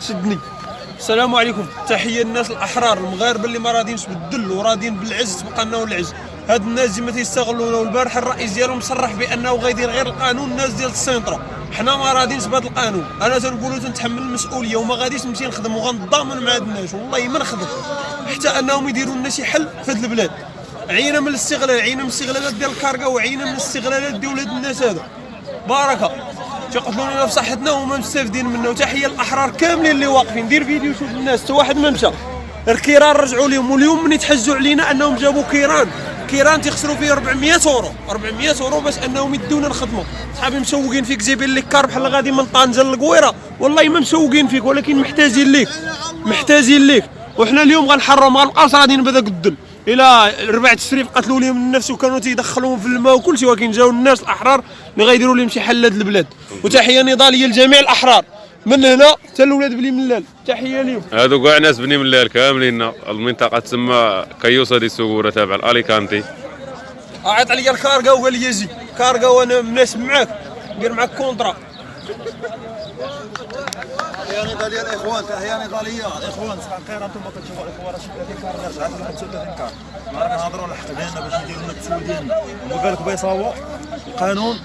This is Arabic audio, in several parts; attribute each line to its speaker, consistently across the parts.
Speaker 1: شدني السلام عليكم. تحية الناس الأحرار المغاربة اللي ما راضيينش بالذل وراضيين بالعز تبقى لنا العز هاد الناس ديما تيستغلونا والبارح الرئيس ديالهم صرح بأنه غيدير غير القانون الناس ديال السنترا. حنا ما راضيينش بهذا القانون. أنا تنقولوا تنتحمل المسؤولية وما غاديش نمشي نخدم وغنضامن مع هاد الناس. والله ما نخدم. حتى أنهم يديروا لنا شي حل في هاد البلاد. عينا من الاستغلال عينا من الاستغلالات ديال الكارغا وعينا من الاستغلالات ديال ولاد الناس هذا. بركه تيقتلوا لنا في صحتنا وما مستافدين منه. وتحيه الاحرار كاملين اللي واقفين. دير فيديو شوف الناس. حتى واحد ما مشى. الكيران رجعوا لهم. واليوم من تيتحججوا علينا أنهم جابوا كيران. كيران تيخسروا فيه 400 أورو. 400 أورو باش أنهم يدونا نخدموا صحابي مسوقين فيك جايبين لك car بحال غادي من طنجة للقويرة. والله ما مسوقين فيك ولكن محتاجين ليك. محتاجين ليك. وحنا اليوم غنتحروا ما غنبقاوش غاديين بهذاك الذل إلى ربع التشريف قتلوا لهم النفس وكانوا تيدخلوهم في الماء وكل شيء ولكن جاو الناس الأحرار اللي غيديروا لهم شي حل لهاد البلاد. وتحية نضاليه لجميع الأحرار. من هنا حتى الاولاد بلي ملال. تحية لهم
Speaker 2: هادو كاع ناس بني ملال كاملين. المنطقة تسمى كيوسا دي سوغورا تابع الاليكانتي
Speaker 1: عيط عليا الكارغا وقال لي جي كارغا وأنا مناسب معاك. ندير معاك contrat.
Speaker 3: تحية نضالية الإخوان تحية نضالية الإخوان صح خير أنتم كتشوفوا الإخوان راه 30 كار رجعت لهم 39 كار ما راه كنهضروا على الحق ديالنا باش نديروا لنا التسويق ديالنا هما قال لك بغا يصاوب القانون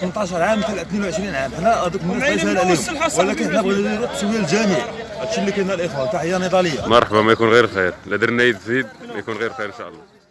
Speaker 3: 18 عام مثل 22 عام. حنا هذوك الناس
Speaker 1: ومعين
Speaker 3: يسهل
Speaker 1: الوصل
Speaker 3: عليهم ولكن حنا بغينا نديروا التسويق للجميع هادشي اللي كاين الإخوان. تحية نضالية
Speaker 2: مرحبا ما يكون غير خير. لا درنا يد في يد ما يكون غير خير إن شاء الله.